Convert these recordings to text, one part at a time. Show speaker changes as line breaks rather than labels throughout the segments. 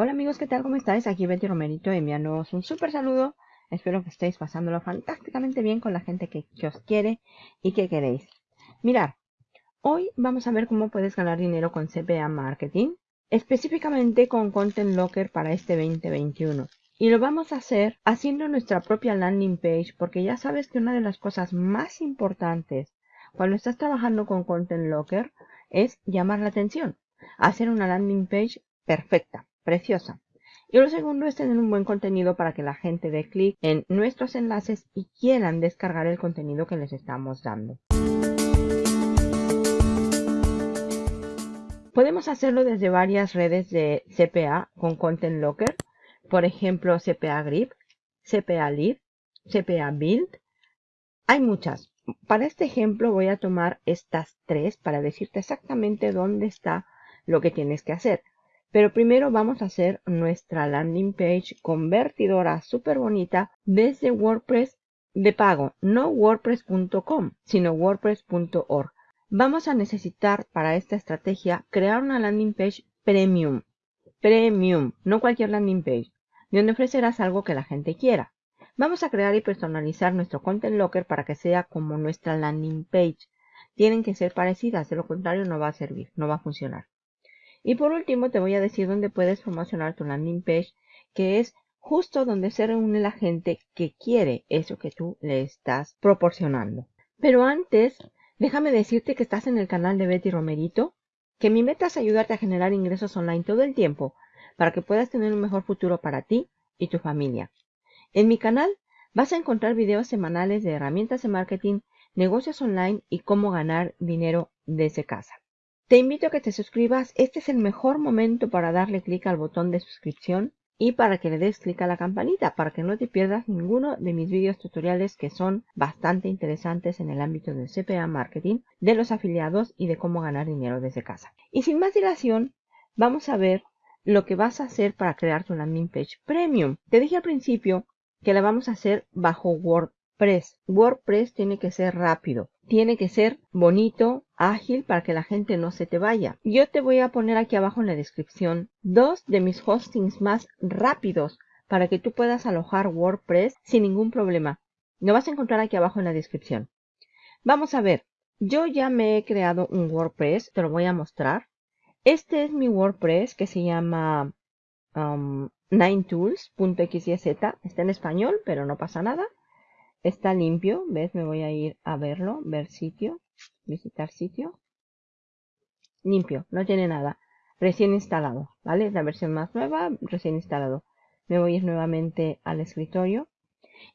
Hola amigos, ¿qué tal? ¿Cómo estáis? Aquí Betty Romerito enviándoos un súper saludo. Espero que estéis pasándolo fantásticamente bien con la gente que, os quiere y que queréis. Mirad, hoy vamos a ver cómo puedes ganar dinero con CPA Marketing, específicamente con Content Locker para este 2021. Y lo vamos a hacer haciendo nuestra propia landing page porque ya sabes que una de las cosas más importantes cuando estás trabajando con Content Locker es llamar la atención. Hacer una landing page perfecta preciosa. Y lo segundo es tener un buen contenido para que la gente dé clic en nuestros enlaces y quieran descargar el contenido que les estamos dando. Podemos hacerlo desde varias redes de CPA con Content Locker, por ejemplo CPA Grip, CPA Lead, CPA Build. Hay muchas. Para este ejemplo voy a tomar estas tres para decirte exactamente dónde está lo que tienes que hacer. Pero primero vamos a hacer nuestra landing page convertidora súper bonita desde WordPress de pago, no wordpress.com, sino wordpress.org. Vamos a necesitar para esta estrategia crear una landing page premium. Premium, no cualquier landing page, donde ofrecerás algo que la gente quiera. Vamos a crear y personalizar nuestro Content Locker para que sea como nuestra landing page. Tienen que ser parecidas, de lo contrario no va a servir, no va a funcionar. Y por último te voy a decir dónde puedes promocionar tu landing page, que es justo donde se reúne la gente que quiere eso que tú le estás proporcionando. Pero antes, déjame decirte que estás en el canal de Betty Romerito, que mi meta es ayudarte a generar ingresos online todo el tiempo para que puedas tener un mejor futuro para ti y tu familia. En mi canal vas a encontrar videos semanales de herramientas de marketing, negocios online y cómo ganar dinero desde casa. Te invito a que te suscribas. Este es el mejor momento para darle clic al botón de suscripción y para que le des clic a la campanita para que no te pierdas ninguno de mis vídeos tutoriales que son bastante interesantes en el ámbito del CPA marketing, de los afiliados y de cómo ganar dinero desde casa. Y sin más dilación, vamos a ver lo que vas a hacer para crear tu landing page premium. Te dije al principio que la vamos a hacer bajo WordPress. WordPress tiene que ser rápido tiene que ser bonito, ágil para que la gente no se te vaya. Yo te voy a poner aquí abajo en la descripción dos de mis hostings más rápidos para que tú puedas alojar WordPress sin ningún problema. Lo vas a encontrar aquí abajo en la descripción. Vamos a ver, yo ya me he creado un WordPress, te lo voy a mostrar. Este es mi WordPress que se llama um, 9tools.xyz. Está en español, pero no pasa nada. Está limpio, ¿ves? Me voy a ir a verlo, ver sitio, visitar sitio. Limpio, no tiene nada. Recién instalado, ¿vale? La versión más nueva, recién instalado. Me voy a ir nuevamente al escritorio.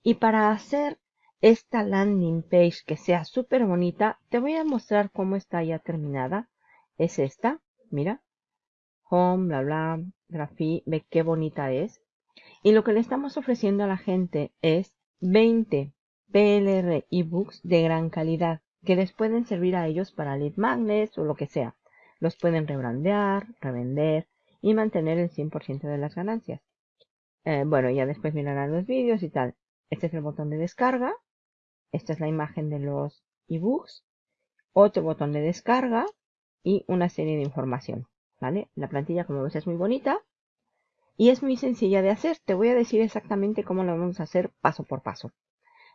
Y para hacer esta landing page que sea súper bonita, te voy a mostrar cómo está ya terminada. Es esta, mira. Home, bla, bla, grafí, ve qué bonita es. Y lo que le estamos ofreciendo a la gente es 20 PLR ebooks de gran calidad que les pueden servir a ellos para lead magnets o lo que sea. Los pueden rebrandear, revender y mantener el 100% de las ganancias. Eh, bueno, ya después mirarán los vídeos y tal. Este es el botón de descarga. Esta es la imagen de los ebooks. Otro botón de descarga y una serie de información. ¿Vale? La plantilla, como ves, es muy bonita. Y es muy sencilla de hacer. Te voy a decir exactamente cómo lo vamos a hacer paso por paso.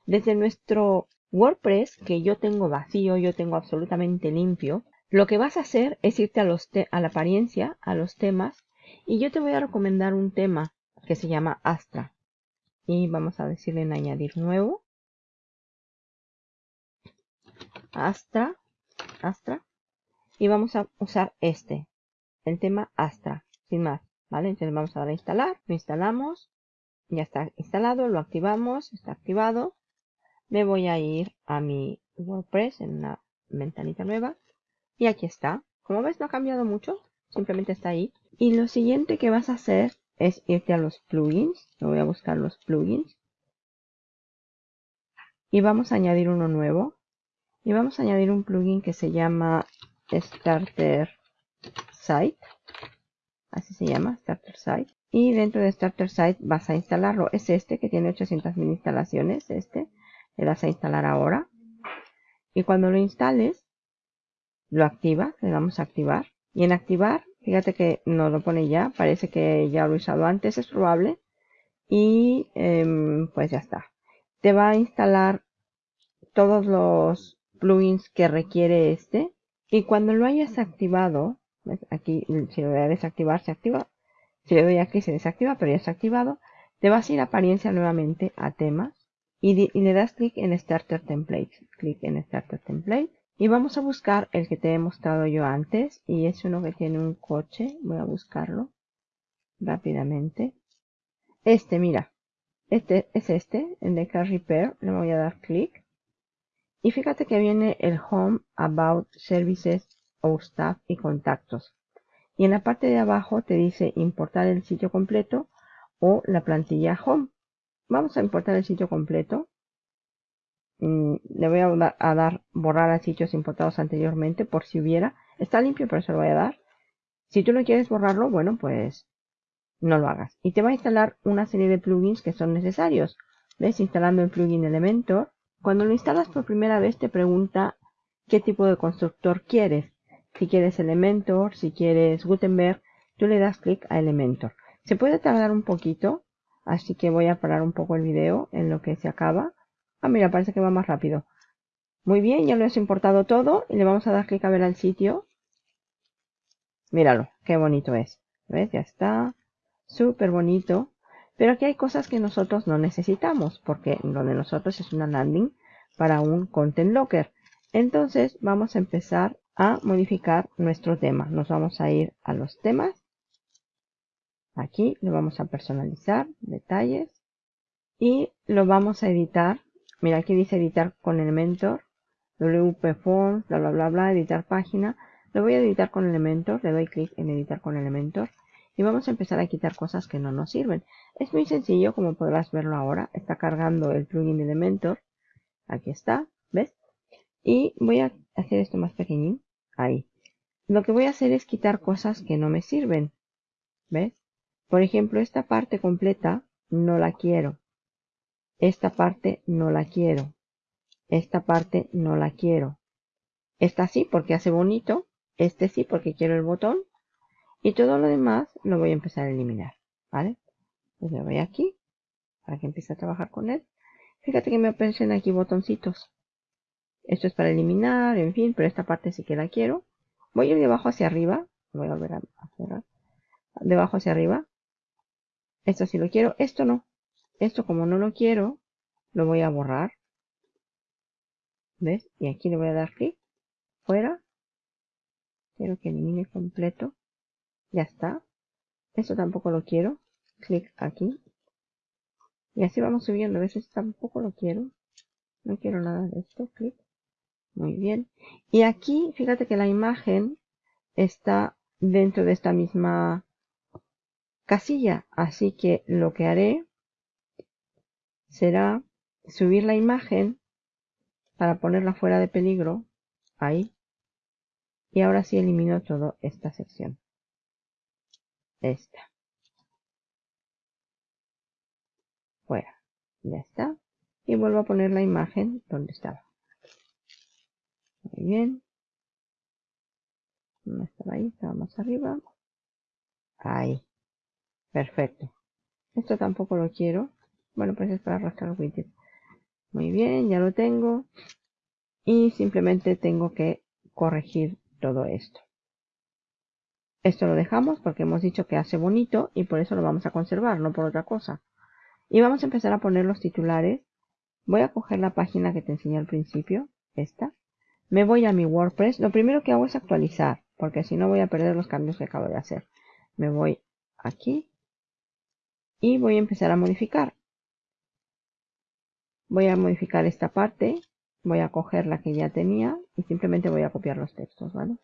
Desde nuestro WordPress, que yo tengo vacío, yo tengo absolutamente limpio, lo que vas a hacer es irte a, la apariencia, a los temas, y yo te voy a recomendar un tema que se llama Astra. Y vamos a decirle en añadir nuevo. Astra, Astra. Y vamos a usar este, el tema Astra, sin más. ¿Vale? Entonces vamos a dar a instalar, lo instalamos, ya está instalado, lo activamos, está activado. Me voy a ir a mi WordPress en una ventanita nueva y aquí está. Como ves no ha cambiado mucho, simplemente está ahí. Y lo siguiente que vas a hacer es irte a los plugins, me voy a buscar los plugins. Y vamos a añadir uno nuevo. Y vamos a añadir un plugin que se llama Starter Site así se llama, Starter Site. Y dentro de Starter Site vas a instalarlo. Es este que tiene 800.000 instalaciones, este. Le das a instalar ahora. Y cuando lo instales, lo activas, le damos a activar. Y en activar, Fíjate que no lo pone ya, parece que ya lo he usado antes, es probable. Y em, pues ya está. Te va a instalar todos los plugins que requiere este. Y cuando lo hayas activado, aquí si lo voy a desactivar se activa. Si le doy aquí se desactiva, pero ya está activado. Te vas a ir a apariencia nuevamente a temas y, le das clic en Starter Template. Clic en Starter Template y vamos a buscar el que te he mostrado yo antes. Y es uno que tiene un coche. Voy a buscarlo rápidamente. Este, mira. Este es este, el de Car Repair. Le voy a dar clic. Y fíjate que viene el Home, About, Services, Our Staff y Contactos. Y en la parte de abajo te dice importar el sitio completo o la plantilla Home. Vamos a importar el sitio completo. Mm, le voy a, dar borrar a sitios importados anteriormente por si hubiera. Está limpio, pero se lo voy a dar. Si tú no quieres borrarlo, bueno, pues no lo hagas. Y te va a instalar una serie de plugins que son necesarios. ¿Ves? Instalando el plugin Elementor. Cuando lo instalas por primera vez te pregunta qué tipo de constructor quieres. Si quieres Elementor, si quieres Gutenberg, tú le das clic a Elementor. Se puede tardar un poquito, así que voy a parar un poco el video en lo que se acaba. Ah, mira, parece que va más rápido. Muy bien, ya lo has importado todo y le vamos a dar clic a ver al sitio. Míralo, qué bonito es. ¿Ves? Ya está. Súper bonito. Pero aquí hay cosas que nosotros no necesitamos porque lo de nosotros es una landing para un content locker. Entonces vamos a empezar a modificar nuestro tema. Nos vamos a ir a los temas. Aquí lo vamos a personalizar, detalles. Y lo vamos a editar Mira, aquí dice editar con Elementor, WP Forms, bla, bla, bla, bla, editar página. Lo voy a editar con Elementor, le doy clic en editar con Elementor. Y vamos a empezar a quitar cosas que no nos sirven. Es muy sencillo, como podrás verlo ahora. Está cargando el plugin Elementor. Aquí está, ¿ves? Y voy a hacer esto más pequeñín. Ahí. Lo que voy a hacer es quitar cosas que no me sirven. ¿Ves? Por ejemplo, esta parte completa no la quiero. Esta parte no la quiero. Esta parte no la quiero. Esta sí porque hace bonito. Este sí porque quiero el botón. Y todo lo demás lo voy a empezar a eliminar. ¿Vale? Pues le voy aquí. Para que empiece a trabajar con él. Fíjate que me aparecen aquí botoncitos. Esto es para eliminar, en fin, pero esta parte sí que la quiero. Voy a ir de abajo hacia arriba. Voy a volver a cerrar. De abajo hacia arriba. Esto sí lo quiero. Esto no. Esto como no lo quiero, lo voy a borrar. ¿Ves? Y aquí le voy a dar clic. Fuera. Quiero que elimine completo. Ya está. Esto tampoco lo quiero. Clic aquí. Y así vamos subiendo. A veces tampoco lo quiero. No quiero nada de esto. Clic. Muy bien. Y aquí, fíjate que la imagen está dentro de esta misma casilla. Así que lo que haré será subir la imagen para ponerla fuera de peligro. Ahí. Y ahora sí elimino toda esta sección. Esta. Fuera. Ya está. Y vuelvo a poner la imagen donde estaba. Muy bien. No estaba ahí, estaba más arriba. Ahí. Perfecto. Esto tampoco lo quiero. Bueno, pues es para arrastrar widget. Muy bien, ya lo tengo. Y simplemente tengo que corregir todo esto. Esto lo dejamos porque hemos dicho que hace bonito y por eso lo vamos a conservar, no por otra cosa. Y vamos a empezar a poner los titulares. Voy a coger la página que te enseñé al principio, esta. Me voy a mi WordPress. Lo primero que hago es actualizar, porque si no voy a perder los cambios que acabo de hacer. Me voy aquí y voy a empezar a modificar voy a modificar esta parte, voy a coger la que ya tenía y simplemente voy a copiar los textos, ¿vale?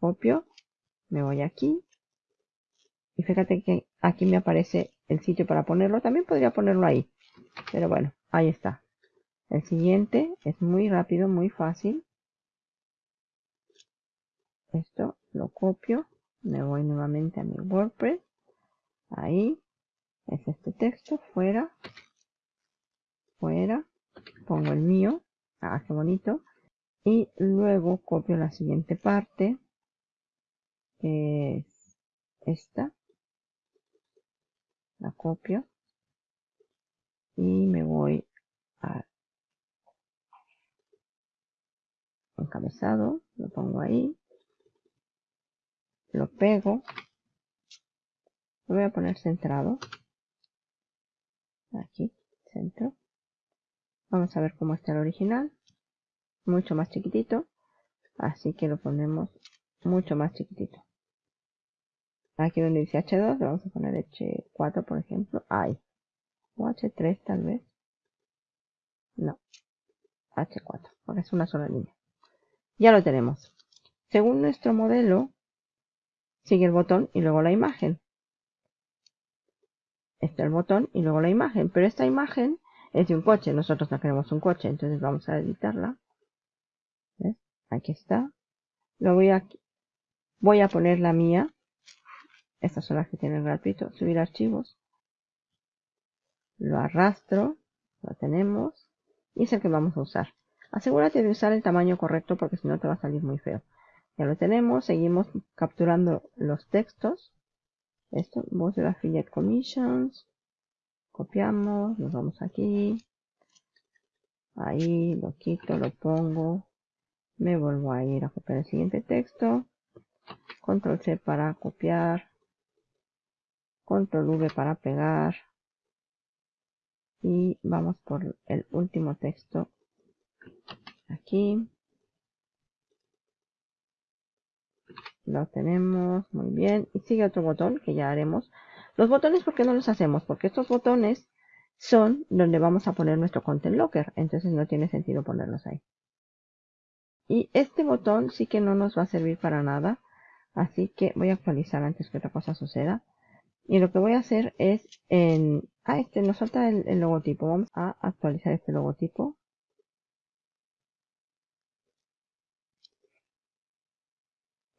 Copio, me voy aquí y fíjate que aquí me aparece el sitio para ponerlo, también podría ponerlo ahí, pero bueno, ahí está. El siguiente es muy rápido, muy fácil. Esto lo copio, me voy nuevamente a mi WordPress, ahí, es este texto, fuera, fuera, pongo el mío, ah, qué bonito, y luego copio la siguiente parte, que es esta. La copio. Y me voy a encabezado. Lo pongo ahí. Lo pego. Lo voy a poner centrado. Aquí, centro. Vamos a ver cómo está el original. Mucho más chiquitito. Así que lo ponemos mucho más chiquitito. Aquí donde dice H2 le vamos a poner H4 por ejemplo. Ahí. O H3 tal vez. No. H4. Porque es una sola línea. Ya lo tenemos. Según nuestro modelo, sigue el botón y luego la imagen. Este es el botón y luego la imagen. Pero esta imagen es de un coche. Nosotros no queremos un coche. Entonces vamos a editarla. Aquí está. Lo voy a, voy a poner la mía. Estas son las que tienen gratuito. Subir archivos. Lo arrastro. Lo tenemos. Y es el que vamos a usar. Asegúrate de usar el tamaño correcto porque si no te va a salir muy feo. Ya lo tenemos. Seguimos capturando los textos. Esto, voz de affiliate commissions. Copiamos. Nos vamos aquí. Ahí lo quito, lo pongo me vuelvo a ir a copiar el siguiente texto control C para copiar control V para pegar y vamos por el último texto aquí lo tenemos muy bien y sigue otro botón que ya haremos los botones ¿por qué no los hacemos? porque estos botones son donde vamos a poner nuestro content locker entonces no tiene sentido ponerlos ahí y este botón sí que no nos va a servir para nada. Así que voy a actualizar antes que otra cosa suceda. Y lo que voy a hacer es en... Ah, este nos falta el, el logotipo. Vamos a actualizar este logotipo.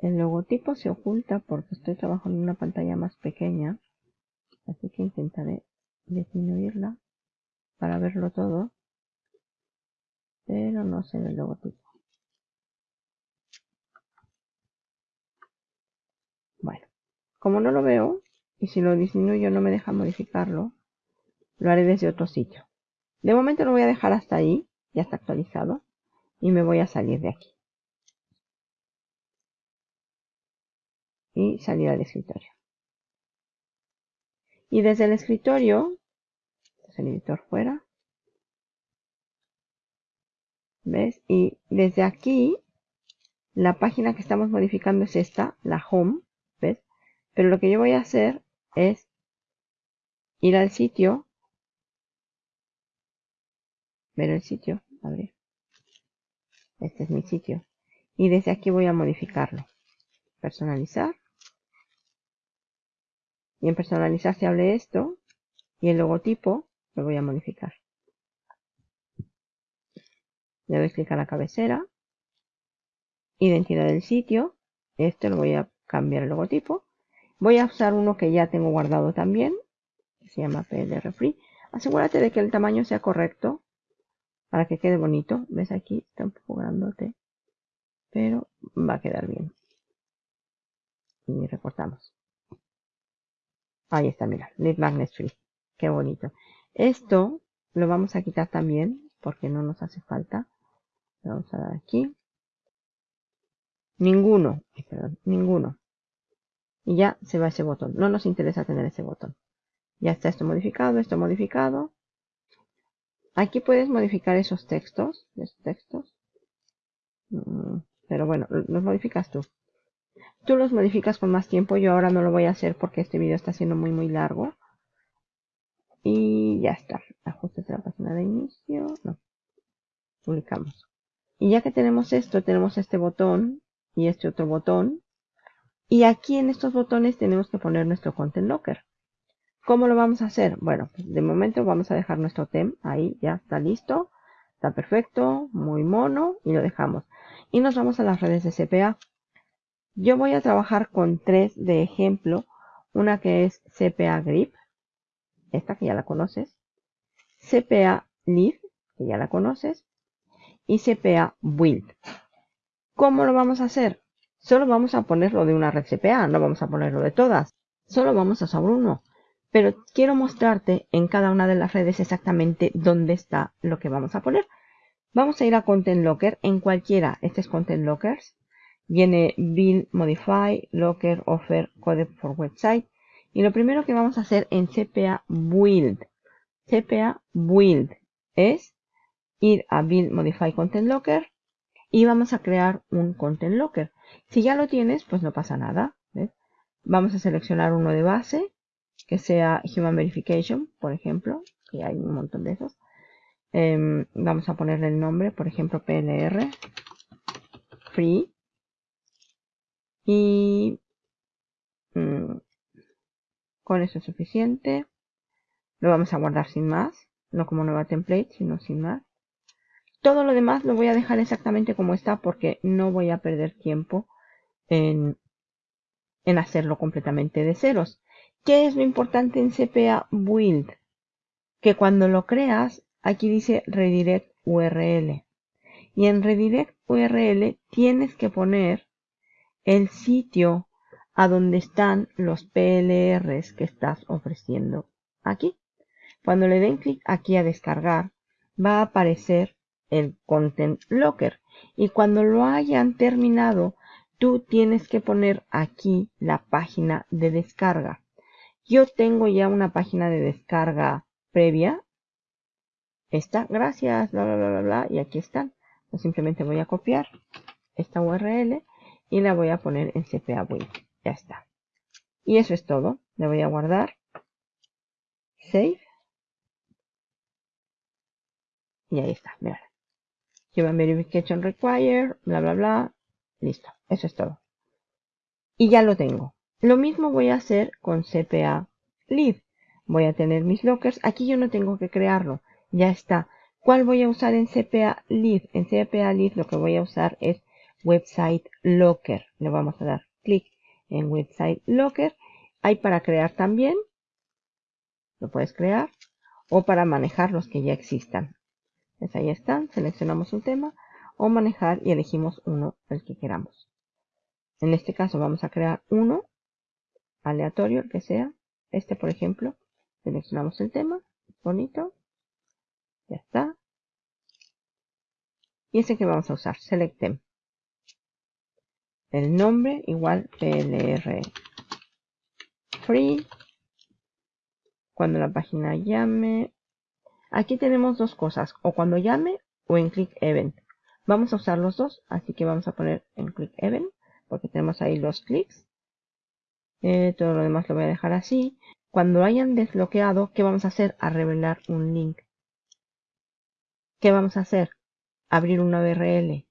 El logotipo se oculta porque estoy trabajando en una pantalla más pequeña. Así que intentaré disminuirla para verlo todo. Pero no sé el logotipo. Como no lo veo, y si lo disminuyo no me deja modificarlo, lo haré desde otro sitio. De momento lo voy a dejar hasta ahí, ya está actualizado, y me voy a salir de aquí. Y salir al escritorio. Y desde el escritorio, es el editor fuera, ¿ves? Y desde aquí, la página que estamos modificando es esta, la home, pero lo que yo voy a hacer es ir al sitio, ver el sitio, abrir. Este es mi sitio. Y desde aquí voy a modificarlo. Personalizar. Y en personalizar se esto. Y el logotipo lo voy a modificar. Le doy clic a la cabecera. Identidad del sitio. Este lo voy a cambiar el logotipo. Voy a usar uno que ya tengo guardado también, que se llama PLR Free. Asegúrate de que el tamaño sea correcto para que quede bonito. ¿Ves aquí? Está un poco grandote, pero va a quedar bien. Y recortamos. Ahí está, mira, Lead Magnet Free. Qué bonito. Esto lo vamos a quitar también porque no nos hace falta. vamos a dar aquí. Ninguno, perdón, ninguno y ya se va ese botón. No nos interesa tener ese botón. Ya está esto modificado, esto modificado. Aquí puedes modificar esos textos, esos textos. Mm, pero bueno, los modificas tú. Tú los modificas con más tiempo. Yo ahora no lo voy a hacer porque este vídeo está siendo muy muy largo. Y ya está. Ajustes de la página de inicio. No. Publicamos. Y ya que tenemos esto, tenemos este botón y este otro botón y aquí en estos botones tenemos que poner nuestro Content Locker. ¿Cómo lo vamos a hacer? Bueno, pues de momento vamos a dejar nuestro tem ahí, ya está listo. Está perfecto, muy mono y lo dejamos. Y nos vamos a las redes de CPA. Yo voy a trabajar con tres de ejemplo. Una que es CPA Grip, esta que ya la conoces. CPA Lead, que ya la conoces. Y CPA Build. ¿Cómo lo vamos a hacer? Solo vamos a ponerlo de una red CPA, no vamos a ponerlo de todas. solo vamos a usar uno. Pero quiero mostrarte en cada una de las redes exactamente dónde está lo que vamos a poner. Vamos a ir a Content Locker en cualquiera. Este es Content Lockers. Viene Build, Modify, Locker, Offer, Code for Website. Y lo primero que vamos a hacer en CPA Build. CPA Build es ir a Build, Modify, Content Locker. Y vamos a crear un Content Locker. Si ya lo tienes, pues no pasa nada. Vamos a seleccionar uno de base que sea Human Verification, por ejemplo, que hay un montón de esos. Em, vamos a ponerle el nombre, por ejemplo, PLR, Free. Y mm, con eso es suficiente. Lo vamos a guardar sin más, no como nueva template, sino sin más. Todo lo demás lo voy a dejar exactamente como está porque no voy a perder tiempo en, en hacerlo completamente de ceros. ¿Qué es lo importante en CPA Build? Que cuando lo creas, aquí dice Redirect URL. Y en Redirect URL tienes que poner el sitio a donde están los PLRs que estás ofreciendo aquí. Cuando le den clic aquí a descargar, va a aparecer el Content Locker. Y cuando lo hayan terminado, tú tienes que poner aquí la página de descarga. Yo tengo ya una página de descarga previa. Esta, gracias, bla, bla, bla, bla. Y aquí están. Simplemente voy a copiar esta URL y la voy a poner en CPA Build. Ya está. Y eso es todo. Le voy a guardar. Save. Y ahí está, mirad. Human Verification Required, bla, bla, bla. Listo, eso es todo. Y ya lo tengo. Lo mismo voy a hacer con CPA Lead. Voy a tener mis lockers. Aquí yo no tengo que crearlo. Ya está. ¿Cuál voy a usar en CPA Lead? En CPA Lead lo que voy a usar es Website Locker. Le vamos a dar clic en Website Locker. Hay para crear también. Lo puedes crear. O para manejar los que ya existan. Pues ahí están. Seleccionamos un tema. O manejar y elegimos uno, el que queramos. En este caso vamos a crear uno aleatorio, el que sea. Este, por ejemplo, seleccionamos el tema, bonito, ya está. Y ese que vamos a usar, select them. El nombre igual plr free. Cuando la página llame. Aquí tenemos dos cosas, o cuando llame o en click event. Vamos a usar los dos, así que vamos a poner en click event, porque tenemos ahí los clics. Eh, todo lo demás lo voy a dejar así. Cuando hayan desbloqueado, ¿qué vamos a hacer? A revelar un link. ¿Qué vamos a hacer? Abrir una URL.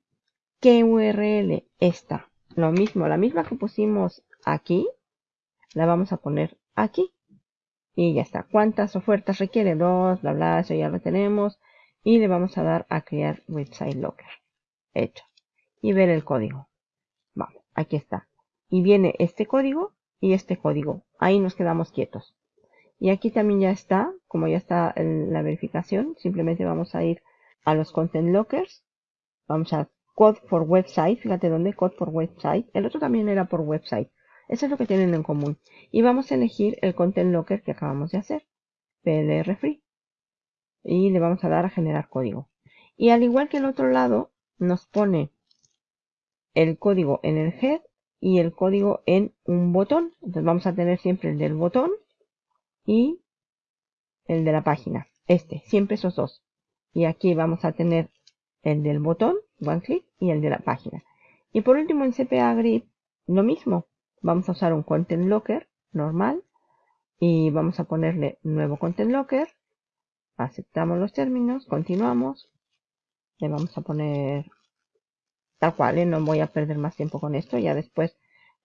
¿Qué URL? Esta. Lo mismo, la misma que pusimos aquí, la vamos a poner aquí. Y ya está. ¿Cuántas ofertas requiere? Dos, bla, bla, eso ya lo tenemos. Y le vamos a dar a crear website locker. Hecho. Y ver el código. Vamos, aquí está. Y viene este código y este código. Ahí nos quedamos quietos. Y aquí también ya está, como ya está la verificación, simplemente vamos a ir a los content lockers. Vamos a code for website, fíjate dónde, code for website. El otro también era por website. Eso es lo que tienen en común. Y vamos a elegir el content locker que acabamos de hacer, PLR free. Y le vamos a dar a generar código. Y al igual que el otro lado, nos pone el código en el head y el código en un botón. Entonces vamos a tener siempre el del botón y el de la página. Este, siempre esos dos. Y aquí vamos a tener el del botón, one click, y el de la página. Y por último en CPA Grid, lo mismo. Vamos a usar un Content Locker normal y vamos a ponerle nuevo Content Locker. Aceptamos los términos, continuamos. Le vamos a poner Tal cual, ¿eh? no voy a perder más tiempo con esto. Ya después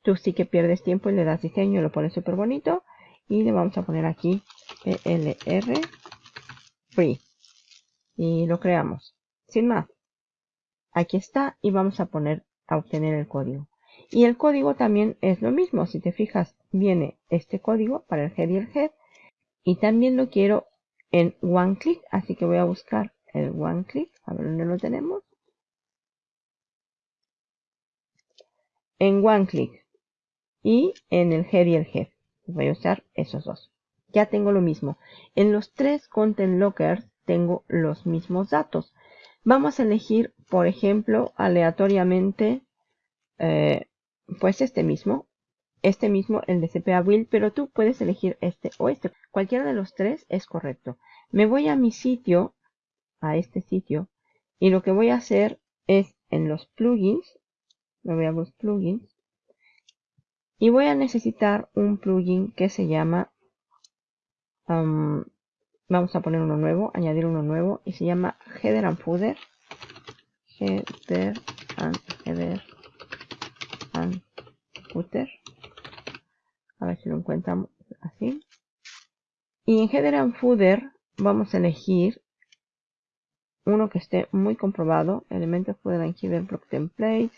tú sí que pierdes tiempo y le das diseño lo pones súper bonito. Y le vamos a poner aquí PLR Free. Y lo creamos. Sin más. Aquí está y vamos a poner a obtener el código. Y el código también es lo mismo. Si te fijas, viene este código para el head y el head. Y también lo quiero en one click. Así que voy a buscar el one click. A ver dónde lo tenemos. en one click y en el head y el head. voy a usar esos dos. Ya tengo lo mismo. En los tres content lockers tengo los mismos datos. Vamos a elegir, por ejemplo, aleatoriamente, eh, pues este mismo. Este mismo, el de CPA Build, pero tú puedes elegir este o este. Cualquiera de los tres es correcto. Me voy a mi sitio, a este sitio, y lo que voy a hacer es en los plugins, me voy a los plugins, y voy a necesitar un plugin que se llama, vamos a poner uno nuevo, añadir uno nuevo, y se llama Header and Header and Header and Footer. A ver si lo encontramos así. Y en Header and Footer vamos a elegir uno que esté muy comprobado. Elementos Footer and Header Block Template.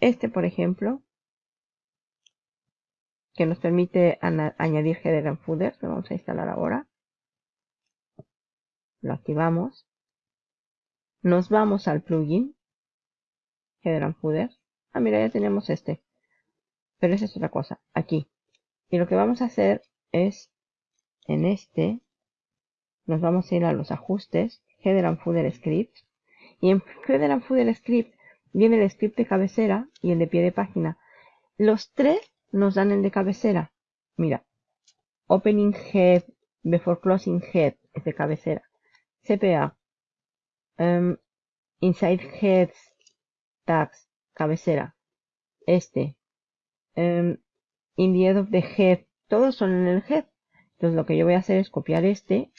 Este, por ejemplo, que nos permite añadir header and footer, lo vamos a instalar ahora. Lo activamos. Nos vamos al plugin, header and footer. Ah, mira, ya tenemos este. Pero esa es otra cosa, aquí. Y lo que vamos a hacer es, en este, nos vamos a ir a los ajustes, header and footer script. Y en header and footer script viene el script de cabecera y el de pie de página. Los tres nos dan el de cabecera. Mira, opening head before closing head es de cabecera. CPA. Em, inside heads tags, cabecera. Este. Um, in the head of the head. Todos son en el head. Entonces lo que yo voy a hacer es copiar este.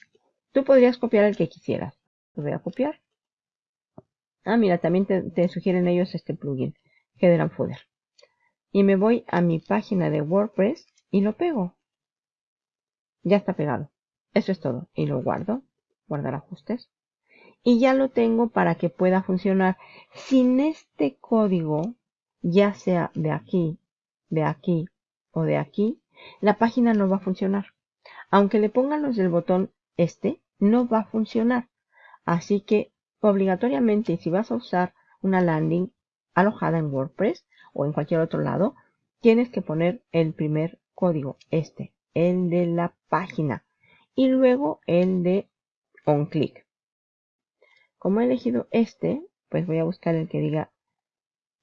Tú podrías copiar el que quisieras. Lo voy a copiar. Ah, mira, también te, sugieren ellos este plugin, Header and. Y me voy a mi página de WordPress y lo pego. Ya está pegado. Eso es todo. Y lo guardo. Guardar ajustes. Y ya lo tengo para que pueda funcionar. Sin este código, ya sea de aquí, de aquí o de aquí, la página no va a funcionar. Aunque le pongan los del botón este, no va a funcionar. Así que obligatoriamente si vas a usar una landing alojada en WordPress o en cualquier otro lado, tienes que poner el primer código, este, el de la página, y luego el de onClick. Como he elegido este, pues voy a buscar el que diga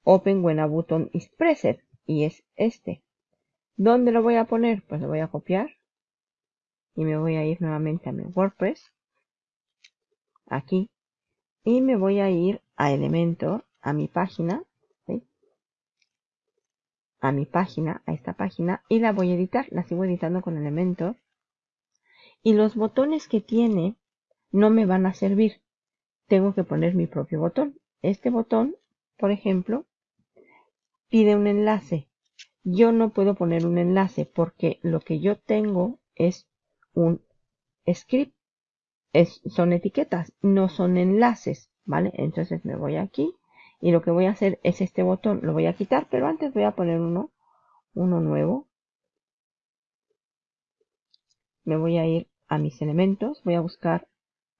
Open when a button is pressed, y es este. ¿Dónde lo voy a poner? Pues lo voy a copiar y me voy a ir nuevamente a mi WordPress, aquí, y me voy a ir a Elementor, a mi página, a mi página, a esta página, y la voy a editar, la sigo editando con Elementor. Y los botones que tiene no me van a servir. Tengo que poner mi propio botón. Este botón, por ejemplo, pide un enlace. Yo no puedo poner un enlace porque lo que yo tengo es un script son etiquetas, no son enlaces, ¿vale? Entonces me voy aquí y lo que voy a hacer es este botón, lo voy a quitar, pero antes voy a poner uno, uno nuevo. Me voy a ir a mis elementos, voy a buscar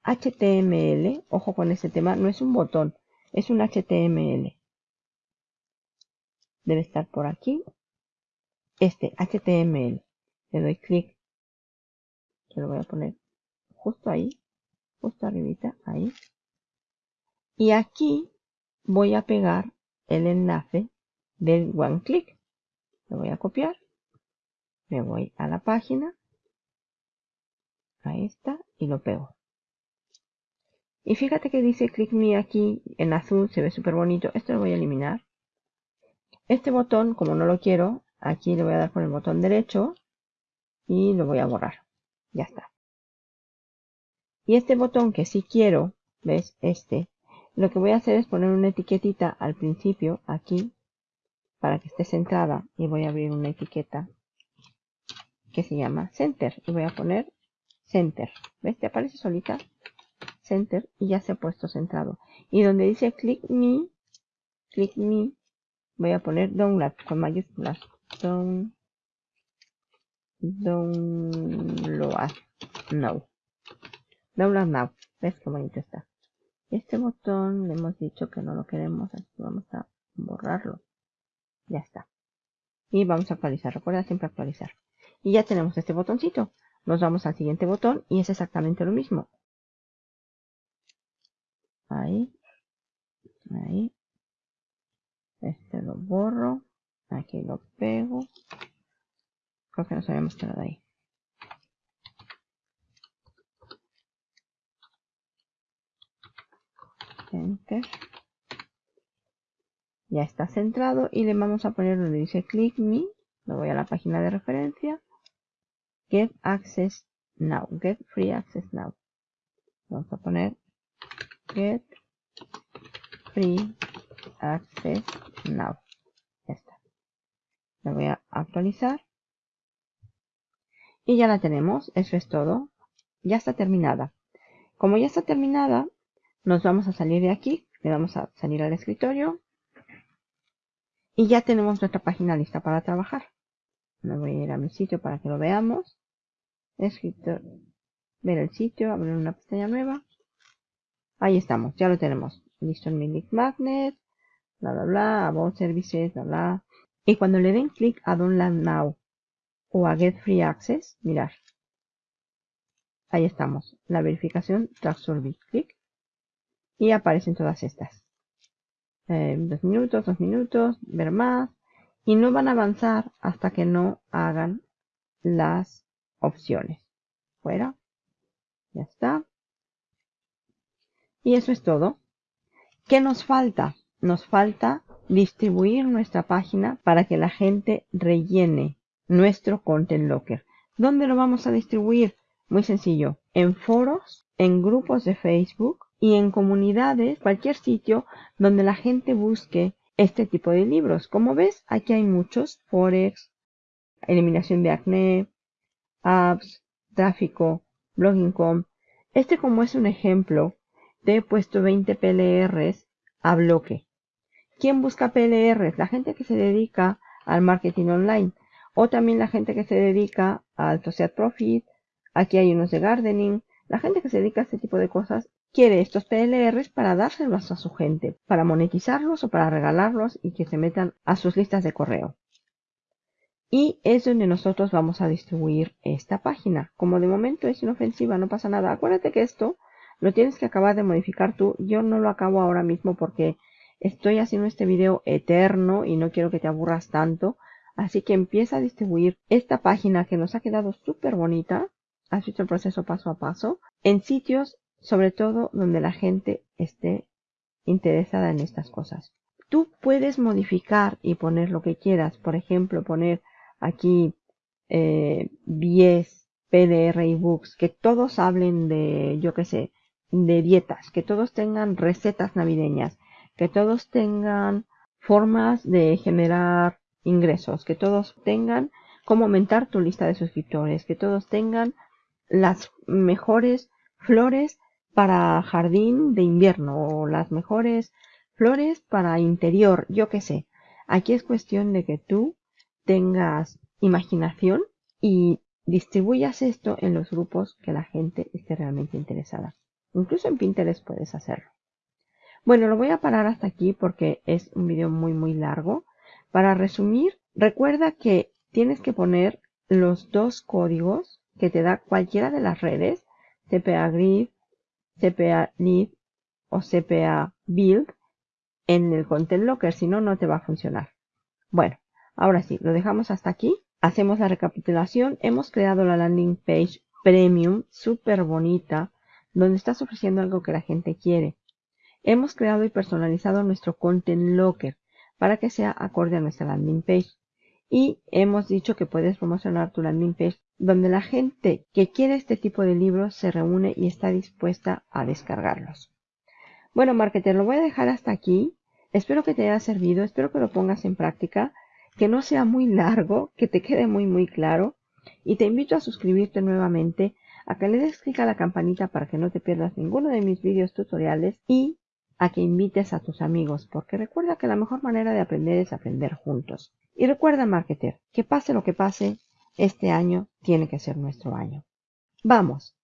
HTML, ojo con este tema, no es un botón, es un HTML. Debe estar por aquí. Este HTML. Le doy clic. Yo lo voy a poner justo ahí justo arribita, ahí. Y aquí voy a pegar el enlace del one click. Lo voy a copiar. Me voy a la página. A esta y lo pego. Y fíjate que dice click me aquí en azul, se ve súper bonito. Esto lo voy a eliminar. Este botón, como no lo quiero, aquí le voy a dar con el botón derecho y lo voy a borrar. Ya está. Y este botón que sí quiero, ¿ves? Este, lo que voy a hacer es poner una etiquetita al principio, aquí, para que esté centrada. Y voy a abrir una etiqueta que se llama Center. Y voy a poner Center. ¿Ves? Te aparece solita. Center y ya se ha puesto centrado. Y donde dice Click Me, Click Me, voy a poner Download con mayúsculas. Down, download. No. Download Now. ¿Ves qué bonito está? Este botón le hemos dicho que no lo queremos, así que vamos a borrarlo. Ya está. y vamos a actualizar. Recuerda siempre actualizar. Y ya tenemos este botoncito. Nos vamos al siguiente botón y es exactamente lo mismo. Ahí. Ahí. Este lo borro. Aquí lo pego. Creo que nos habíamos quedado ahí. Enter. Ya está centrado y le vamos a poner donde dice click me. Me voy a la página de referencia. Get access now. Get free access now. Vamos a poner get free access now. Ya está. Voy a actualizar. Y ya la tenemos. Eso es todo. Ya está terminada. Como ya está terminada, nos vamos a salir de aquí. Le vamos a salir al escritorio. Y ya tenemos nuestra página lista para trabajar. Me voy a ir a mi sitio para que lo veamos. Escritor, ver el sitio, abrir una pestaña nueva. Ahí estamos, ya lo tenemos. Listo en mi magnet, bla bla bla, about services, bla bla. Y cuando le den clic a Download Now o a Get Free Access, mirar. Ahí estamos, la verificación tras clic y aparecen todas estas. Eh, dos minutos, dos minutos, ver más. Y no van a avanzar hasta que no hagan las opciones. Fuera. Ya está. Y eso es todo. ¿Qué nos falta? Nos falta distribuir nuestra página para que la gente rellene nuestro Content Locker. ¿Dónde lo vamos a distribuir? Muy sencillo. En foros, en grupos de Facebook, y en comunidades, cualquier sitio donde la gente busque este tipo de libros. Como ves, aquí hay muchos, Forex, eliminación de acné, apps, tráfico, blogging.com. Este como es un ejemplo, te he puesto 20 PLRs a bloque. ¿Quién busca PLRs? La gente que se dedica al marketing online o también la gente que se dedica al social profit. Aquí hay unos de gardening. La gente que se dedica a este tipo de cosas quiere estos PLRs para dárselos a su gente, para monetizarlos o para regalarlos y que se metan a sus listas de correo. Y es donde nosotros vamos a distribuir esta página. Como de momento es inofensiva, no pasa nada. Acuérdate que esto lo tienes que acabar de modificar tú. Yo no lo acabo ahora mismo porque estoy haciendo este video eterno y no quiero que te aburras tanto. Así que empieza a distribuir esta página que nos ha quedado súper bonita. Has visto el proceso paso a paso. En sitios sobre todo donde la gente esté interesada en estas cosas. Tú puedes modificar y poner lo que quieras, por ejemplo, poner aquí eh, 10 PDR ebooks, que todos hablen de, yo qué sé, de dietas, que todos tengan recetas navideñas, que todos tengan formas de generar ingresos, que todos tengan cómo aumentar tu lista de suscriptores, que todos tengan las mejores flores para jardín de invierno o las mejores flores para interior, yo qué sé. Aquí es cuestión de que tú tengas imaginación y distribuyas esto en los grupos que la gente esté realmente interesada. Incluso en Pinterest puedes hacerlo. Bueno, lo voy a parar hasta aquí porque es un video muy muy largo. Para resumir, recuerda que tienes que poner los dos códigos que te da cualquiera de las redes, CPA Grid, CPA Lead o CPA Build en el Content Locker, si no, no te va a funcionar. Bueno, ahora sí, lo dejamos hasta aquí. Hacemos la recapitulación. Hemos creado la landing page premium, súper bonita, donde estás ofreciendo algo que la gente quiere. Hemos creado y personalizado nuestro Content Locker para que sea acorde a nuestra landing page. Y hemos dicho que puedes promocionar tu landing page donde la gente que quiere este tipo de libros se reúne y está dispuesta a descargarlos. Bueno, marketer, lo voy a dejar hasta aquí. Espero que te haya servido, espero que lo pongas en práctica, que no sea muy largo, que te quede muy muy claro. Y te invito a suscribirte nuevamente, a que le des clic a la campanita para que no te pierdas ninguno de mis vídeos tutoriales y a que invites a tus amigos, porque recuerda que la mejor manera de aprender es aprender juntos. Y recuerda, marketer, que pase lo que pase, este año tiene que ser nuestro año. Vamos,